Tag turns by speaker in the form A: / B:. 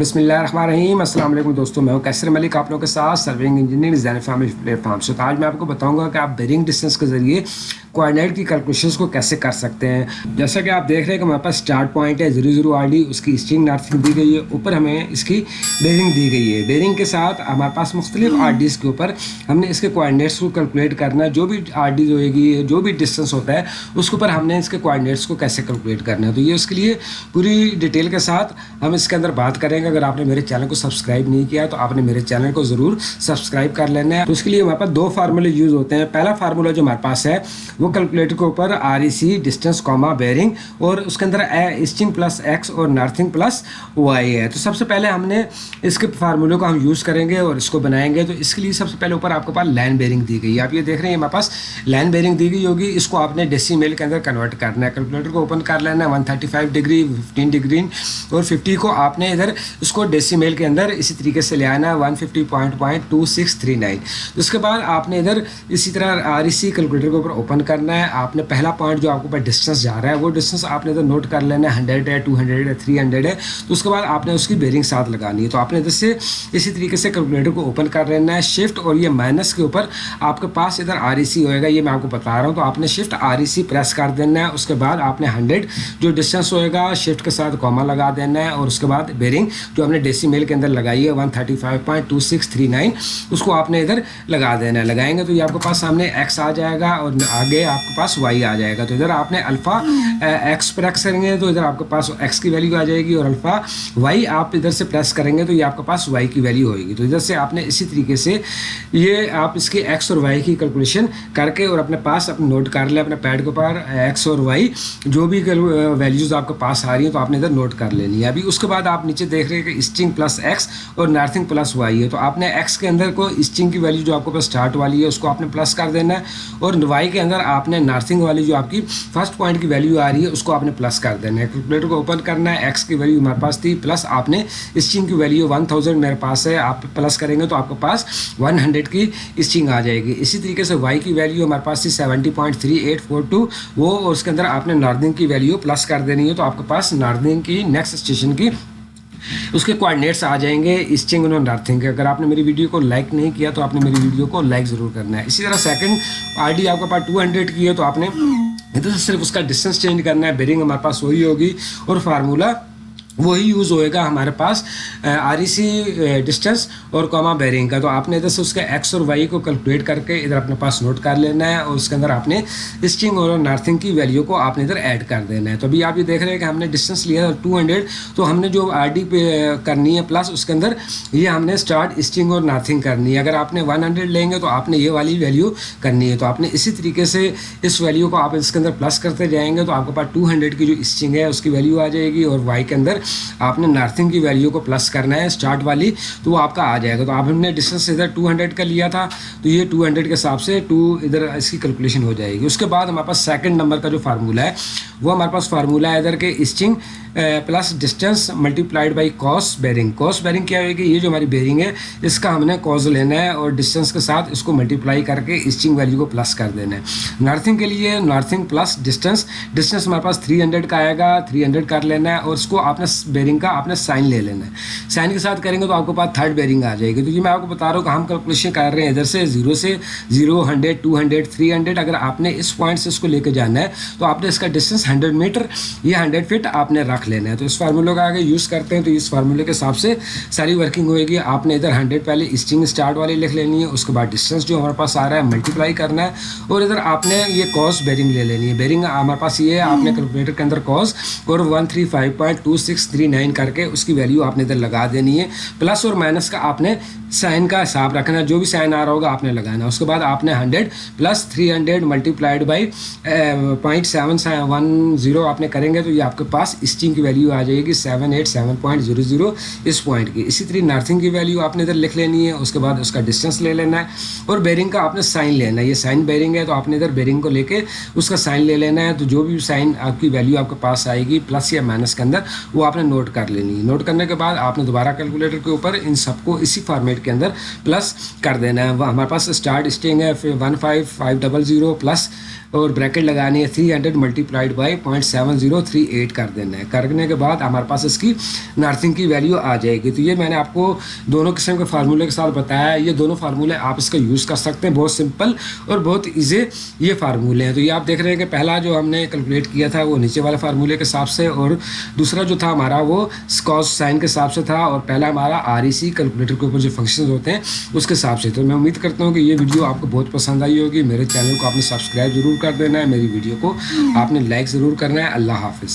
A: بسم اللہ الرحمن الرحیم۔ السلام علیکم دوستوں میں ہوں کیسر ملک، آپ لوگوں کے ساتھ serving engineer design family platform سے تو آج میں آپ کو بتاؤں گا کہ آپ بیرنگ ڈسٹینس کے ذریعے کوآڈینیٹ کی کیلکولیشنس کو کیسے کر سکتے ہیں۔ جیسا کہ آپ دیکھ رہے ہیں کہ ہمارے پاس اسٹارٹ پوائنٹ ہے زیرو زیرو آر ڈی اس کی اسٹنگ نارتھنگ دی گئی ہے۔ اوپر ہمیں اس کی بیرنگ دی گئی ہے۔ بیرنگ کے ساتھ ہمارے پاس مختلف آر ڈیز کے اوپر ہم نے اس کے کوآڈینیٹس کو کیلکولیٹ کرنا۔ ہے جو بھی آر ڈیز ہوئے گی، جو بھی ڈسٹینس ہوتا ہے، اس کے اوپر ہم نے اس کے کوآڈینیٹس کو کیسے کیلکولیٹ کرنا ہے۔ تو یہ اس کے لیے پوری ڈیٹیل کے ساتھ ہم اس کے اندر بات کریں گے۔ اگر آپ نے میرے چینل کو سبسکرائب نہیں کیا تو آپ نے میرے چینل کو ضرور سبسکرائب کر لینا ہے۔ تو اس کے لیے ہمارے پاس دو فارمولے یوز ہوتے ہیں۔ پہلا فارمولا جو ہمارے پاس ہے، وہ کیلکولیٹر کے اوپر R E C distance comma bearing اور اس کے اندر ایسٹنگ پلس ایکس اور نارتھنگ پلس وائی ہے۔ تو سب سے پہلے ہم نے اس کے فارمولے کو ہم یوز کریں گے اور اس کو بنائیں گے۔ تو اس کے لیے سب سے پہلے اوپر آپ کے پاس لائن بیرنگ دی گئی ہے۔ آپ یہ دیکھ رہے ہیں، ہمارے پاس لائن بیرنگ دی گئی ہوگی۔ اس کو آپ نے ڈیسی میل کے اندر کنورٹ کرنا ہے۔ کیلکولیٹر کو اوپن کر لینا ہے۔ One thirty five degree fifteen degree اور ففٹی کو آپ نے ادھر اس کو ڈیسی میل کے اندر اسی طریقے سے لے آنا ہے one fifty point point two six three nine اس کے بعد آپ نے ادھر اسی طرح آر ای سی کیلکولیٹر کے اوپر اوپن کرنا ہے۔ آپ نے پہلا پوائنٹ جو آپ کے پاس ڈسٹینس جا رہا ہے، وہ ڈسٹینس آپ نے ادھر نوٹ کر لینا ہے۔ ہنڈریڈ ہے ٹو ہنڈریڈ ہے تھری ہنڈریڈ ہے۔ تو اس کے بعد آپ نے اس کی بیرنگ ساتھ لگانی ہے۔ تو آپ نے ادھر سے اسی طریقے سے کیلکولیٹر کو اوپن کر لینا ہے۔ شفٹ اور یہ مائنس کے اوپر آپ کے پاس ادھر آر ای سی ہوئے گا، یہ میں آپ کو بتا رہا ہوں۔ تو آپ نے shift R E C press کر دینا ہے۔ اس کے بعد آپ نے ہنڈریڈ جو ڈسٹینس ہوئے گا شفٹ کے ساتھ کوما لگا دینا ہے۔ اور اس کے بعد بیرنگ جو ہم نے ڈیسی میل کے اندر لگائی ہے one thirty five point two six three nine اس کو آپ نے ادھر لگا دینا ہے۔ لگائیں گے تو یہ آپ کے پاس سامنے ایکس آ جائے گا اور آگے آپ کے پاس وائی آ جائے گا۔ تو ادھر آپ نے الفا ایکس پریس کریں گے تو ادھر آپ کے پاس ایکس کی ویلیو آ جائے گی اور الفا وائی آپ ادھر سے پریس کریں گے تو یہ آپ کے پاس وائی کی ویلیو ہوئے گی۔ تو ادھر سے آپ نے اسی طریقے سے یہ آپ اس کے ایکس اور وائی کی کیلکولیشن کر کے اور اپنے پاس اپنے نوٹ کر لیں اپنے پیڈ کے اوپر ایکس اور وائی جو بھی ویلیوز آپ کے پاس آ رہی ہیں تو آپ نے ادھر نوٹ کر لینی ہے۔ ابھی اس کے بعد آپ نیچے دیکھ رہے ہیں کہ اسٹنگ پلس ایکس اور نارتھنگ پلس وائی ہے۔ تو آپ نے ایکس کے اندر کو اسٹنگ کی ویلیو جو آپ کے پاس اسٹارٹ والی ہے، اس کو آپ نے پلس کر دینا ہے۔ اور وائی کے اندر آپ نے نارتھنگ والی جو آپ کی فرسٹ پوائنٹ کی ویلیو آ رہی ہے، اس کو آپ نے پلس کر دینا ہے۔ کیلکولیٹر کو اوپن کرنا ہے ایکس کی ویلیو ہمارے پاس تھی پلس آپ نے اسٹنگ کی ویلیو ون تھاؤزینڈ میرے پاس ہے۔ آپ پلس کریں گے تو آپ کے پاس ون ہنڈریڈ کی اسٹنگ آ جائے گی۔ اسی طریقے سے وائی کی ویلیو ہمارے پاس تھی seventy point three eight four two وہ اس کے اندر آپ نے ناردنگ کی ویلیو پلس کر دینی ہے، تو آپ کے پاس ناردنگ کی نیکسٹ اسٹیشن کی اس کے کوآڈینیٹس آ جائیں گے۔ اسٹنگ انہوں نارتھنگ اگر آپ نے میری ویڈیو کو لائک نہیں کیا تو آپ نے میری ویڈیو کو لائک ضرور کرنا ہے۔ اسی طرح سیکنڈ آر ڈی آپ کے پاس ٹو ہنڈریڈ کی ہے تو آپ نے ادھر سے صرف اس کا ڈسٹینس چینج کرنا ہے۔ بیرنگ ہمارے پاس وہی ہوگی اور فارمولہ وہی یوز ہوئے گا ہمارے پاس آر ای سی ڈسٹینس اور کوما بیرنگ کا۔ تو آپ نے ادھر سے اس کے ایکس اور وائی کو کیلکولیٹ کر کے ادھر اپنے پاس نوٹ کر لینا ہے اور اس کے اندر آپ نے اسٹنگ اور نارتھنگ کی ویلیو کو آپ نے ادھر ایڈ کر دینا ہے۔ تو ابھی آپ یہ دیکھ رہے ہیں کہ ہم نے ڈسٹینس لیا تھا ٹو ہنڈریڈ تو ہم نے جو آر ڈی پہ کرنی ہے پلس اس کے اندر، یہ ہم نے اسٹارٹ اسٹنگ اور نارتھنگ کرنی ہے۔ اگر آپ نے ون ہنڈریڈ لیں گے تو آپ نے یہ والی ویلیو کرنی ہے۔ تو آپ نے اسی طریقے سے اس ویلیو کو آپ اس کے اندر پلس کرتے جائیں گے تو آپ کے پاس ٹو ہنڈریڈ کی جو اسٹنگ ہے اس کی ویلیو آ جائے گی اور وائی کے اندر آپ نے نارتھنگ کی ویلیو کو پلس کرنا ہے اسٹارٹ والی، تو وہ آپ کا آ جائے گا۔ تو آپ نے ڈسٹینس ادھر ٹو ہنڈریڈ کا لیا تھا، تو یہ ٹو ہنڈریڈ کے حساب سے ٹو ادھر اس کی کیلکولیشن ہو جائے گی۔ اس کے بعد ہمارے پاس سیکنڈ نمبر کا جو فارمولہ ہے، وہ ہمارے پاس فارمولہ ہے ادھر کے easting plus distance multiplied by cos bearing cos bearing کیا ہوئے گی؟ یہ جو ہماری بیرنگ ہے، اس کا ہم نے کوز لینا ہے اور ڈسٹینس کے ساتھ اس کو ملٹیپلائی کر کے اسٹنگ ویلیو کو پلس کر دینا ہے۔ نارتھنگ کے لیے نارتھنگ پلس ڈسٹینس ڈسٹینس ہمارے پاس تھری ہنڈریڈ کا آئے گا تھری ہنڈریڈ کر لینا ہے اور اس کو آپ نے بیرنگ کا آپ نے سائن لے لینا ہے۔ سائن کے ساتھ کریں گے تو آپ کے پاس تھرڈ بیرنگ آ جائے گی۔ تو یہ میں آپ کو بتا رہا ہوں کہ ہم کیلکولیشن کر رہے ہیں ادھر سے زیرو سے zero hundred two hundred three hundred اگر آپ نے اس پوائنٹ سے اس کو لے کے جانا ہے تو آپ نے اس کا ڈسٹینس ہنڈریڈ میٹر یا ہنڈریڈ فٹ آپ نے رکھ لینا ہے۔ تو اس فارمولہ فارمولے کا آگے یوز کرتے ہیں تو اس فارمولے کے حساب سے ساری ورکنگ ہوئے گی۔ آپ نے ادھر ہنڈریڈ پہلے اسٹنگ اسٹارٹ والی لکھ لینی ہے، اس کے بعد ڈسٹینس جو ہمارے پاس آ رہا ہے ملٹیپلائی کرنا ہے۔ اور ادھر آپ نے یہ کوس بیرنگ لے لینی ہے۔ بیرنگ ہمارے پاس یہ ہے، آپ نے کیلکولیٹر کے اندر کوس اور one three five point two six three nine کر کے اس کی ویلیو آپ نے ادھر لگا دینی ہے پلس اور مائنس کا آپ نے سائن کا حساب رکھنا ہے۔ جو بھی سائن آ رہا ہوگا آپ نے لگانا ہے۔ اس کے بعد آپ نے hundred plus three hundred multiplied by point seven one zero آپ نے کریں گے تو یہ آپ کے پاس اسٹنگ کی ویلیو آ جائے گی seven eight seven point zero zero اس پوائنٹ کی۔ اسی طرح نارتھنگ کی ویلیو آپ نے ادھر لکھ لینی ہے۔ اس کے بعد اس کا ڈسٹینس لے لینا ہے۔ اور بیرنگ کا آپ نے سائن لینا ہے۔ یہ سائن بیرنگ ہے تو آپ نے ادھر بیرنگ کو لے کے اس کا سائن لے لینا ہے۔ تو جو بھی سائن آپ کی ویلیو آپ کے پاس آئے گی پلس یا مائنس کے اندر وہ آپ نے نوٹ کر لینی ہے۔ نوٹ کرنے کے بعد آپ نے دوبارہ کیلکولیٹر کے اوپر ان سب کو اسی فارمیٹ کے اندر پلس کر دینا ہے ہمارے پاس اسٹارٹ اسٹنگ ہے one five five double zero plus اور بریکٹ لگانی ہے three hundred multiplied by point seven zero three eight کر دینا ہے۔ کرنے کے بعد ہمارے پاس اس کی نرسنگ کی ویلیو آ جائے گی۔ تو یہ میں نے آپ کو دونوں قسم کے فارمولے کے ساتھ بتایا ہے۔ یہ دونوں فارمولے آپ اس کا یوز کر سکتے ہیں، بہت سمپل اور بہت ایزی یہ فارمولے ہیں تو یہ آپ دیکھ رہے ہیں کہ پہلا جو ہم نے کیلکولیٹ کیا تھا، وہ نیچے والے فارمولے کے حساب سے اور دوسرا جو تھا ہمارا وہ اسکاس سائن کے حساب سے تھا۔ اور پہلا ہمارا آر ای سی کیلکولیٹر کے اوپر جو فنکشن ہوتے ہیں، اس کے حساب سے۔ تو میں امید کرتا ہوں کہ یہ ویڈیو آپ کو بہت پسند آئی ہوگی۔ میرے چینل کو آپ نے سبسکرائب ضرور کر دینا ہے، میری ویڈیو کو آپ نے لائک ضرور کرنا ہے۔ اللہ حافظ۔